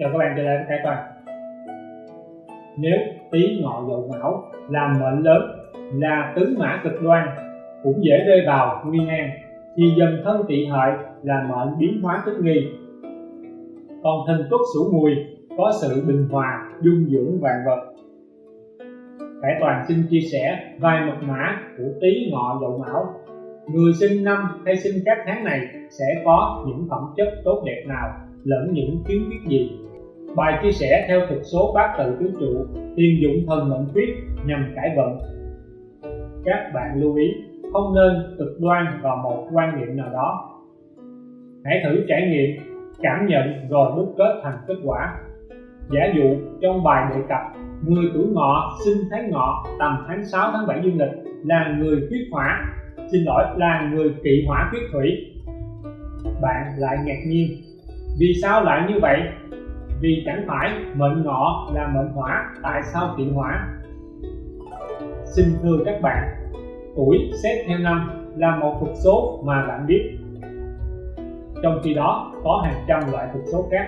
cho các bạn, trở lại với Khải Toàn. Nếu tí ngọ dậu mão làm mệnh lớn, là tứ mã cực đoan, cũng dễ rơi vào nguy nan thì dần thân tỵ hợi là mệnh biến hóa tức nghi. Còn thần tuất sửu mùi có sự bình hòa, dung dưỡng vạn vật. Khải Toàn xin chia sẻ vài mật mã của tý ngọ dậu mão. Người sinh năm hay sinh các tháng này sẽ có những phẩm chất tốt đẹp nào lẫn những khiếm khuyết gì? Bài chia sẻ theo thực số bát tự tứ trụ tiền dụng thần mệnh quyết nhằm cải vận. Các bạn lưu ý, không nên cực đoan vào một quan niệm nào đó. Hãy thử trải nghiệm, cảm nhận rồi đúc kết thành kết quả. Giả dụ, trong bài đề cập, người tuổi ngọ sinh tháng ngọ, tầm tháng 6 tháng 7 dương lịch, là người quyết hỏa xin lỗi, là người kỵ hỏa quyết thủy. Bạn lại ngạc nhiên, vì sao lại như vậy? Vì chẳng phải mệnh ngọ là mệnh hỏa tại sao kỵ hỏa xin thưa các bạn, tuổi xét theo năm là một thực số mà bạn biết. Trong khi đó, có hàng trăm loại thực số khác.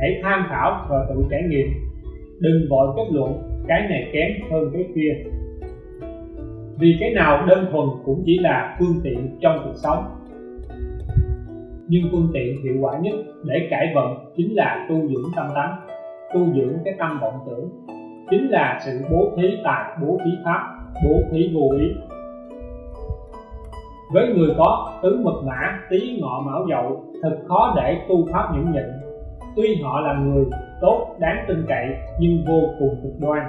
Hãy tham khảo và tự trải nghiệm. Đừng vội kết luận cái này kém hơn cái kia. Vì cái nào đơn thuần cũng chỉ là phương tiện trong cuộc sống nhưng phương tiện hiệu quả nhất để cải vận chính là tu dưỡng tâm tánh, tu dưỡng cái tâm vọng tưởng. Chính là sự bố thí tài, bố thí pháp, bố thí vô ý. Với người có tứ mật mã tí ngọ mão dậu, thật khó để tu pháp nhẫn nhịn. Tuy họ là người tốt, đáng tin cậy, nhưng vô cùng cực đoan.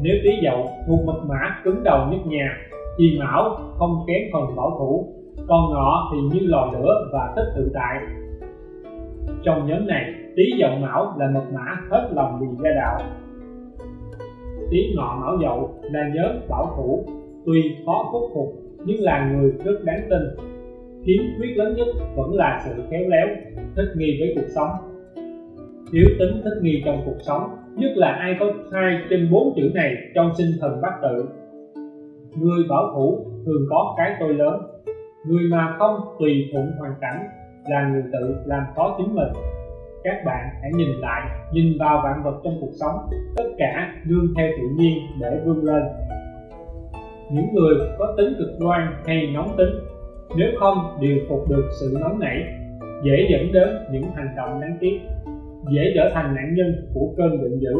Nếu tí dậu thuộc mật mã cứng đầu nhất nhà, thì mão không kém phần bảo thủ còn ngọ thì như lò lửa và thích tự tại. Trong nhóm này, tý dậu mão là mật mã hết lòng vì gia đạo. Tý ngọ mão dậu là nhóm bảo thủ, tuy khó khuất phục nhưng là người rất đáng tin. Khiếm khuyết lớn nhất vẫn là sự khéo léo, thích nghi với cuộc sống. Thiếu tính thích nghi trong cuộc sống, nhất là ai có hai trên bốn chữ này trong sinh thần bát tự. Người bảo thủ thường có cái tôi lớn người mà không tùy thuận hoàn cảnh là người tự làm khó chính mình. Các bạn hãy nhìn lại, nhìn vào vạn vật trong cuộc sống, tất cả nương theo tự nhiên để vươn lên. Những người có tính cực đoan hay nóng tính, nếu không điều phục được sự nóng nảy, dễ dẫn đến những hành động đáng tiếc, dễ trở thành nạn nhân của cơn giận dữ.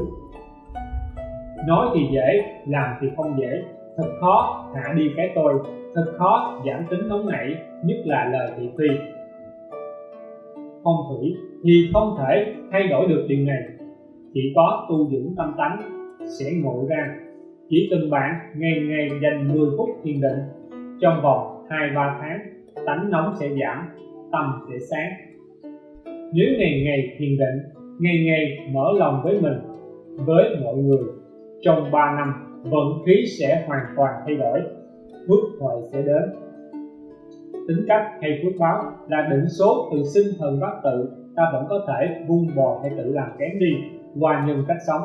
Nói thì dễ, làm thì không dễ thật khó hạ đi cái tôi, thật khó giảm tính nóng nảy, nhất là lời thị phi. Phong thủy thì không thể thay đổi được điều này. Chỉ có tu dưỡng tâm tánh sẽ ngộ ra. Chỉ cần bạn ngày ngày dành 10 phút thiền định, trong vòng 2-3 tháng, tánh nóng sẽ giảm, tâm sẽ sáng. Nếu ngày ngày thiền định, ngày ngày mở lòng với mình, với mọi người, trong 3 năm vận khí sẽ hoàn toàn thay đổi. Phước huệ sẽ đến. Tính cách hay phước báo là định số từ sinh thần bát tự. Ta vẫn có thể vun bồi hay tự làm kém đi qua nhân cách sống.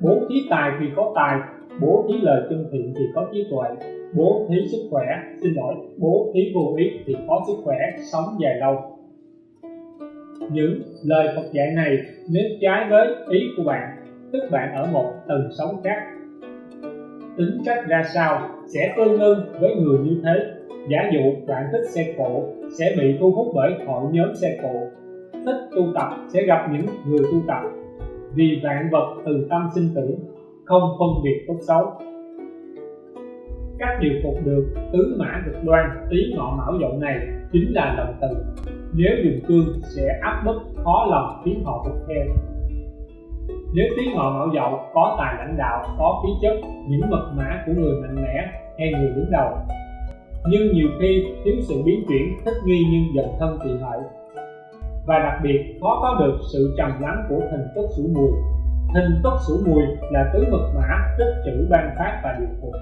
Bố thí tài thì có tài, bố thí lời chân thiện thì có trí tuệ. Bố thí sức khỏe, xin lỗi, bố thí vô ý thì có sức khỏe, sống dài lâu. Những lời Phật dạy này nếu trái với ý của bạn, tức bạn ở một tầng sống khác tính cách ra sao sẽ tương ưng với người như thế. Giả dụ bạn thích xe cộ sẽ bị thu hút bởi hội nhóm xe cộ. Thích tu tập sẽ gặp những người tu tập. Vì vạn vật từ tâm sinh tử, không phân biệt tốt xấu. Cách điều phục được tứ mã cực đoan tí ngọ mão dậu này chính là lòng từ. Nếu dùng cương sẽ áp bức khó lòng khiến họ phục theo nếu tiếng họ mão dậu, có tài lãnh đạo, có khí chất, những mật mã của người mạnh mẽ hay người đứng đầu. Nhưng nhiều khi thiếu sự biến chuyển, thích nghi nhưng dần thân tỳ hợi và đặc biệt, khó có được sự trầm lắng của hình tốt sủ mùi. Hình tốt sủ mùi là tứ mật mã, tích chữ ban phát và điều phục.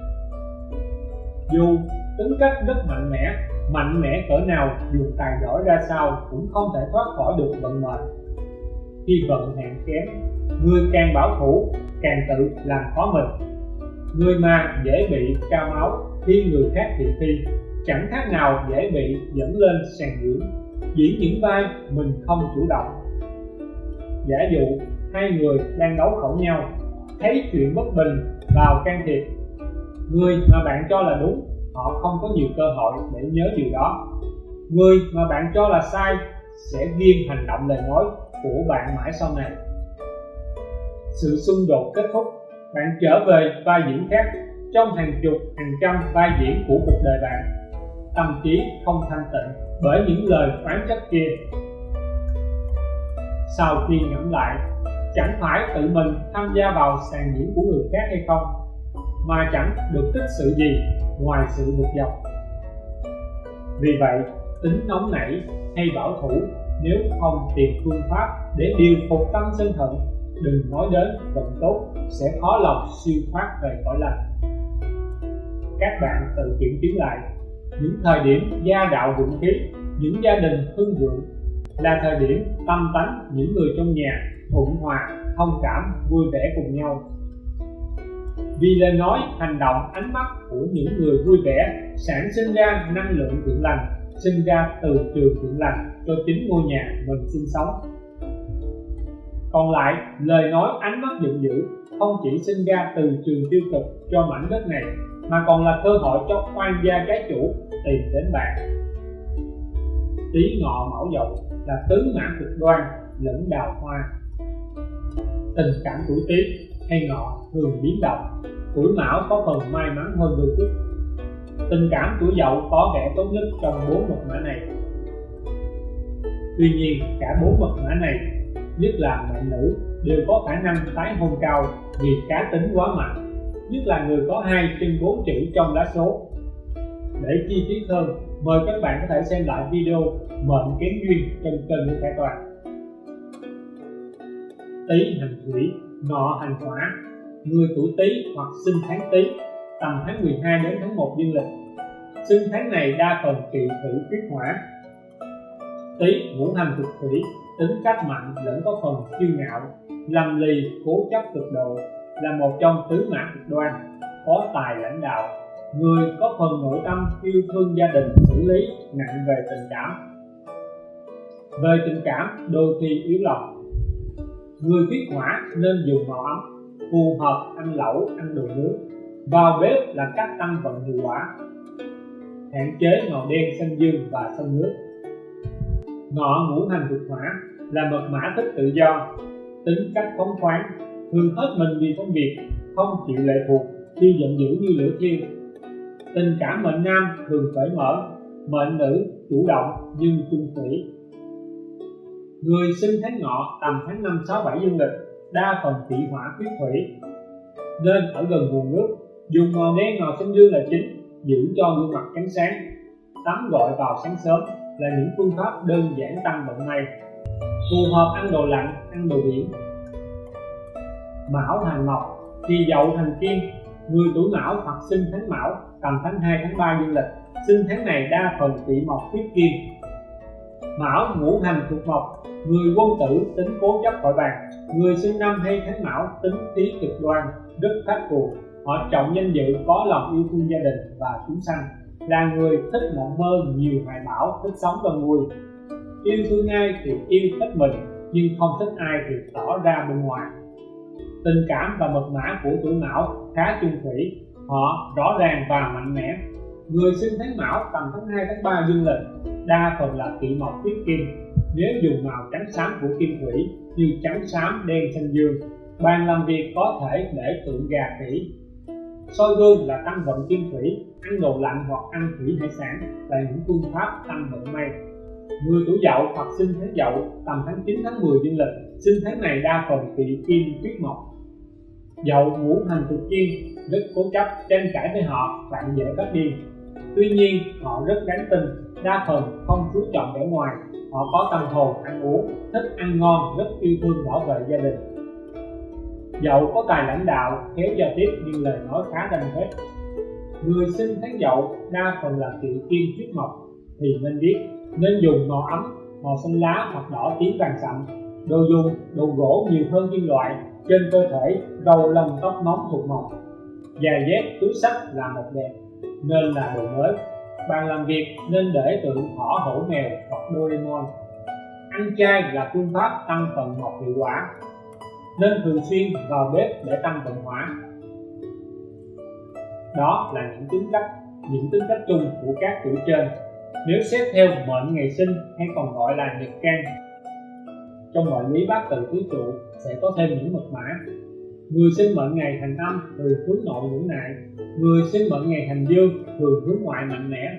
Dù tính cách rất mạnh mẽ mạnh mẽ cỡ nào, dù tài giỏi ra sao cũng không thể thoát khỏi được vận mệnh. Khi vận hạn kém người càng bảo thủ, càng tự làm khó mình. Người mà dễ bị cao máu khi người khác thị phi chẳng khác nào dễ bị dẫn lên sàn diễn diễn những vai mình không chủ động. Giả dụ, hai người đang đấu khẩu nhau, thấy chuyện bất bình vào can thiệp. Người mà bạn cho là đúng, họ không có nhiều cơ hội để nhớ điều đó. Người mà bạn cho là sai, sẽ ghiên hành động lời nói của bạn mãi sau này sự xung đột kết thúc. Bạn trở về vai diễn khác, trong hàng chục, hàng trăm vai diễn của cuộc đời bạn. Tâm trí không thanh tịnh bởi những lời phán trách kia. Sau khi ngẫm lại, chẳng phải tự mình tham gia vào sàn diễn của người khác hay không, mà chẳng được tích sự gì ngoài sự bực dọc vì vậy, tính nóng nảy hay bảo thủ nếu không tìm phương pháp để điều phục tâm sân hận đừng nói đến vận tốt sẽ khó lòng siêu thoát về cõi lành. Các bạn tự kiểm chứng lại, những thời điểm gia đạo vượng khí, những gia đình hưng vượng là thời điểm tâm tánh những người trong nhà thuận hòa, thông cảm, vui vẻ cùng nhau. Vì lời nói, hành động, ánh mắt của những người vui vẻ sản sinh ra năng lượng thiện lành, sinh ra từ trường thiện lành cho chính ngôi nhà mình sinh sống còn lại, lời nói, ánh mắt giận dữ, không chỉ sinh ra từ trường tiêu cực cho mảnh đất này, mà còn là cơ hội cho khoan gia trái chủ tìm đến bạn. Tí ngọ mão dậu là tứ mã cực đoan lẫn đào hoa. Tình cảm tuổi tý hay ngọ thường biến động, tuổi mão có phần may mắn hơn đôi chút. Tình cảm tuổi dậu có vẻ tốt nhất trong bốn mật mã này. Tuy nhiên, cả bốn mật mã này nhất là bạn nữ đều có khả năng tái hôn cao vì cá tính quá mạnh nhất là người có hai trên bốn chữ trong lá số. Để chi tiết hơn mời các bạn có thể xem lại video mệnh kém duyên trên kênh của Khải Toàn. Tý hành thủy, ngọ hành hỏa Người tuổi Tý hoặc sinh tháng Tý tầm tháng 12 đến tháng 1 dương lịch. Sinh tháng này đa phần kỵ thủy kết hỏa. Tý ngũ hành thực thủy tính cách mạnh lẫn có phần kiêu ngạo, lầm lì, cố chấp cực độ là một trong tứ mạng cực đoan, có tài lãnh đạo, người có phần nội tâm yêu thương gia đình xử lý nặng về tình cảm. Về tình cảm, đôi khi yếu lòng. Người khiết hỏa nên dùng màu ấm, phù hợp ăn lẩu ăn đồ nướng vào bếp là cách tăng vận hiệu quả, hạn chế màu đen, xanh dương và xanh nước ngọ ngũ hành thuộc hỏa là mật mã thích tự do. Tính cách phóng khoáng thường hết mình vì công việc, không chịu lệ thuộc, khi giận dữ như lửa thiêu. Tình cảm mệnh nam thường cởi mở, mệnh nữ chủ động nhưng chung thủy. Người sinh tháng ngọ tầm tháng năm sáu bảy dương lịch, đa phần thị hỏa khuyết thủy. Nên ở gần nguồn nước, dùng màu đen màu xanh dương là chính, giữ cho gương mặt trắng sáng, tắm gọi vào sáng sớm là những phương pháp đơn giản tăng vận may, phù hợp ăn đồ lạnh, ăn đồ biển. Mão hành mộc thì dậu thành kim, người tuổi mão hoặc sinh tháng mão, tầm tháng 2 tháng 3 dương lịch, sinh tháng này đa phần bị mộc khuyết kim. Mão ngũ hành thuộc mộc, người quân tử tính cố chấp khỏi bàn, người sinh năm hay tháng mão tính khí cực đoan, rất khắc cuồng họ trọng danh dự có lòng yêu thương gia đình và chúng sanh là người thích mộng mơ nhiều hoài bão, thích sống và vui yêu thương ai thì yêu thích mình, nhưng không thích ai thì tỏ ra bên ngoài. Tình cảm và mật mã của tuổi mão khá chung thủy, họ rõ ràng và mạnh mẽ. Người sinh tháng mão tầm tháng 2 tháng 3 dương lịch, đa phần là kỵ mộc tiết kim. Nếu dùng màu trắng xám của kim thủy như trắng xám đen xanh dương bàn làm việc có thể để tượng gà khỉ soi gương là tăng vận kim thủy, ăn đồ lạnh hoặc ăn thủy hải sản là những phương pháp tăng vận may. Người tuổi dậu hoặc sinh tháng dậu tầm tháng 9 tháng 10 dương lịch, sinh tháng này đa phần bị kim tuyết mộc dậu ngũ hành thuộc kim rất cố chấp, tranh cãi với họ, bạn dễ phát điên tuy nhiên, họ rất đáng tin đa phần không chú trọng vẻ ngoài. Họ có tâm hồn ăn uống, thích ăn ngon, rất yêu thương bảo vệ gia đình dậu có tài lãnh đạo khéo giao tiếp nhưng lời nói khá đanh thép người sinh tháng dậu, đa phần là kỵ kim huyết mộc, thì nên biết, nên dùng màu ấm, màu xanh lá hoặc đỏ tím vàng sậm. Đồ dùng, đồ gỗ nhiều hơn kim loại, trên cơ thể râu lông tóc móng thuộc mộc. Giày dép, túi sách là một đẹp, nên là đồ mới. Bàn làm việc, nên để tượng thỏ hổ mèo hoặc Doraemon. Ăn chay là phương pháp tăng phần mộc hiệu quả nên thường xuyên vào bếp để tăng vận hỏa đó là những tính cách, những tính cách chung của các tuổi trên nếu xét theo mệnh ngày sinh hay còn gọi là nhật can trong mọi lý bát tự tứ trụ sẽ có thêm những mật mã. Người sinh mệnh ngày thành âm thường hướng nội ngũ nại người sinh mệnh ngày thành dương thường hướng ngoại mạnh mẽ.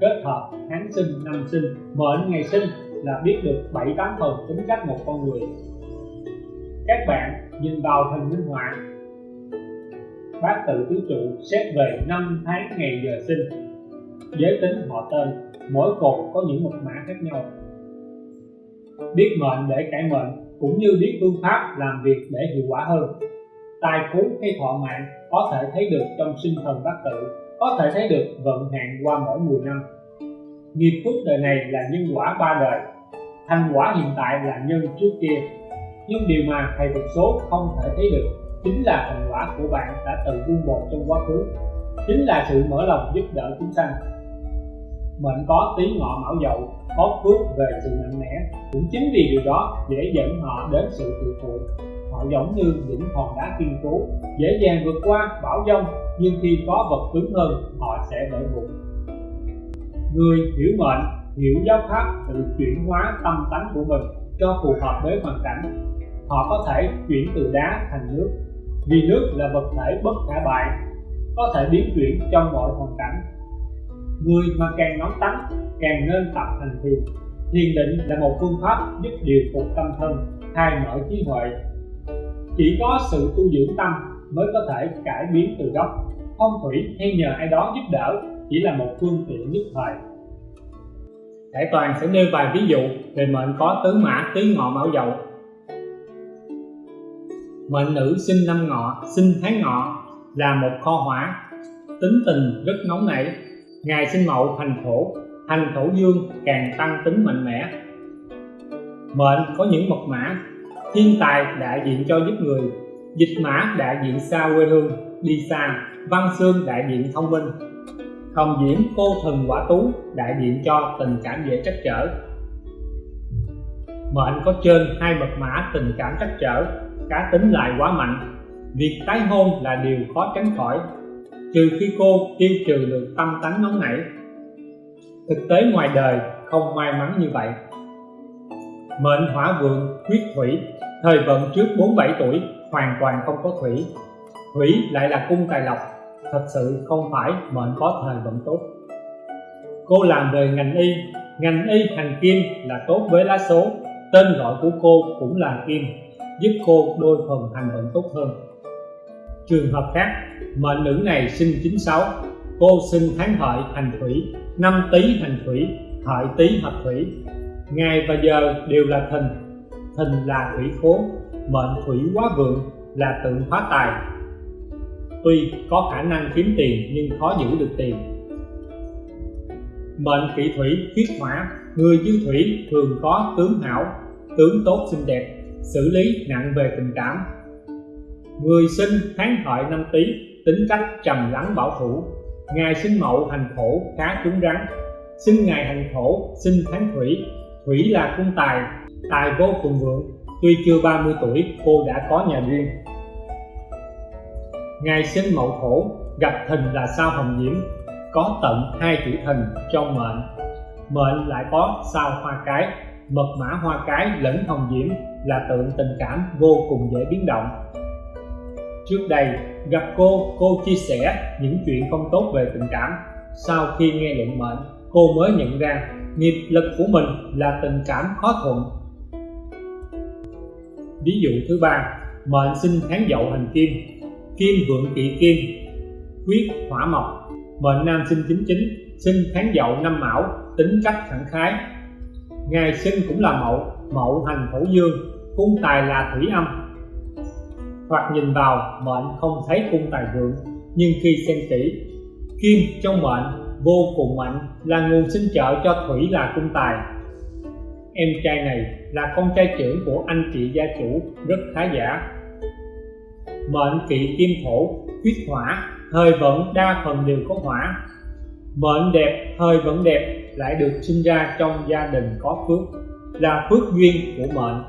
Kết hợp tháng sinh, năm sinh, mệnh ngày sinh là biết được bảy tám phần tính cách một con người các bạn nhìn vào hình minh họa. Bát tự tứ trụ xét về năm tháng ngày giờ sinh. Giới tính họ tên, mỗi cột có những mật mã khác nhau. Biết mệnh để cải mệnh, cũng như biết phương pháp làm việc để hiệu quả hơn. Tài phú hay thọ mạng có thể thấy được trong sinh thần bát tự, có thể thấy được vận hạn qua mỗi 10 năm. Nghiệp phước đời này là nhân quả ba đời, thành quả hiện tại là nhân trước kia nhưng điều mà thầy thuật số không thể thấy được chính là thành quả của bạn đã tự vun bồi trong quá khứ. Chính là sự mở lòng giúp đỡ chúng sanh. Mệnh có tí ngọ mão dậu, có phước về sự mạnh mẽ, cũng chính vì điều đó dễ dẫn họ đến sự tự phụ. Họ giống như những hòn đá kiên cố, dễ dàng vượt qua bão giông, nhưng khi có vật cứng hơn, họ sẽ vỡ vụn người hiểu mệnh, hiểu giáo pháp tự chuyển hóa tâm tánh của mình cho phù hợp với hoàn cảnh họ có thể chuyển từ đá thành nước. Vì nước là vật thể bất khả bại, có thể biến chuyển trong mọi hoàn cảnh. Người mà càng nóng tánh, càng nên tập hành thiền. Thiền định là một phương pháp giúp điều phục tâm thân khai mở trí huệ. Chỉ có sự tu dưỡng tâm mới có thể cải biến từ gốc. Phong thủy hay nhờ ai đó giúp đỡ chỉ là một phương tiện nhất thời. Đại Toàn sẽ nêu vài ví dụ về mệnh có tứ mã, tứ ngọ, mão dậu. Mệnh nữ sinh năm ngọ, sinh tháng ngọ là một kho hỏa. Tính tình rất nóng nảy. Ngày sinh mậu hành thổ, hành thổ dương càng tăng tính mạnh mẽ. Mệnh có những mật mã. Thiên tài đại diện cho giúp người. Dịch mã đại diện xa quê hương, đi xa. Văn xương đại diện thông minh. Hồng diễm cô thần quả tú đại diện cho tình cảm dễ trắc trở. Mệnh có trên hai mật mã tình cảm trắc trở. Cá tính lại quá mạnh. Việc tái hôn là điều khó tránh khỏi, Trừ khi cô tiêu trừ được tâm tánh nóng nảy. Thực tế ngoài đời không may mắn như vậy. Mệnh hỏa vượng huyết thủy Thời vận trước 47 tuổi hoàn toàn không có thủy. Thủy lại là cung tài lộc, thật sự không phải mệnh có thời vận tốt. Cô làm về ngành y ngành y hành kim là tốt với lá số, tên gọi của cô cũng là kim giúp cô đôi phần hành vận tốt hơn. Trường hợp khác mệnh nữ này sinh 96 cô sinh tháng hợi hành thủy, năm tý hành thủy hợi tý hợp thủy. Ngày và giờ đều là thìn thìn là thủy khố, mệnh thủy quá vượng, là tượng hóa tài. Tuy có khả năng kiếm tiền nhưng khó giữ được tiền. Mệnh kỵ thủy huyết hỏa người dư thủy thường có tướng hảo, tướng tốt xinh đẹp xử lý nặng về tình cảm. Người sinh tháng hợi năm tý, tính cách trầm lắng bảo thủ. Ngày sinh mậu hành thổ khá cứng rắn. Sinh ngày hành thổ sinh tháng thủy. Thủy là cung tài tài vô cùng vượng. Tuy chưa 30 tuổi, cô đã có nhà riêng. Ngày sinh mậu thổ gặp thìn là sao hồng diễm. Có tận hai chữ thìn trong mệnh. Mệnh lại có sao hoa cái, mật mã hoa cái lẫn hồng diễm là tượng tình cảm vô cùng dễ biến động. Trước đây, gặp cô cô chia sẻ những chuyện không tốt về tình cảm. Sau khi nghe luận mệnh, cô mới nhận ra nghiệp lực của mình là tình cảm khó thuận. Ví dụ thứ ba, mệnh sinh tháng dậu hành kim. Kim vượng kỵ kim quyết hỏa mộc. Mệnh nam sinh chính chính, sinh tháng dậu năm mão, tính cách khẳng khái. Ngày sinh cũng là mậu mậu hành thổ dương cung tài là thủy âm. Hoặc nhìn vào, mệnh không thấy cung tài vượng, nhưng khi xem kỹ, kim trong mệnh vô cùng mạnh, là nguồn sinh trợ cho thủy là cung tài. Em trai này là con trai trưởng của anh chị gia chủ, rất khá giả. Mệnh kỵ kim thổ, huyết hỏa thời vận đa phần đều có hỏa. Mệnh đẹp thời vận đẹp lại được sinh ra trong gia đình có phước, là phước duyên của mệnh.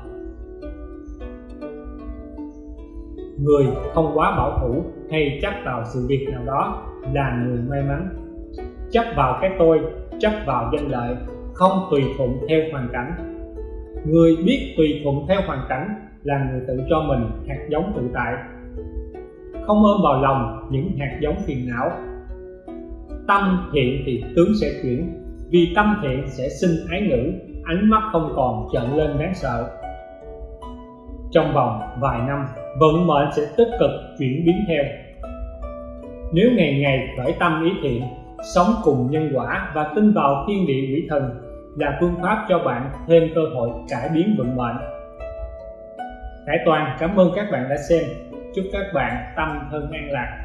Người không quá bảo thủ hay chấp vào sự việc nào đó là người may mắn. Chấp vào cái tôi, chấp vào danh lợi, không tùy thuận theo hoàn cảnh. Người biết tùy thuận theo hoàn cảnh là người tự cho mình hạt giống tự tại. Không ôm vào lòng những hạt giống phiền não. Tâm thiện thì tướng sẽ chuyển, vì tâm thiện sẽ sinh ái ngữ, ánh mắt không còn trợn lên đáng sợ. Trong vòng vài năm vận mệnh sẽ tích cực chuyển biến theo. Nếu ngày ngày khởi tâm ý thiện, sống cùng nhân quả và tin vào thiên địa quỷ thần là phương pháp cho bạn thêm cơ hội cải biến vận mệnh. Hải Toàn, cảm ơn các bạn đã xem. Chúc các bạn tâm thân an lạc.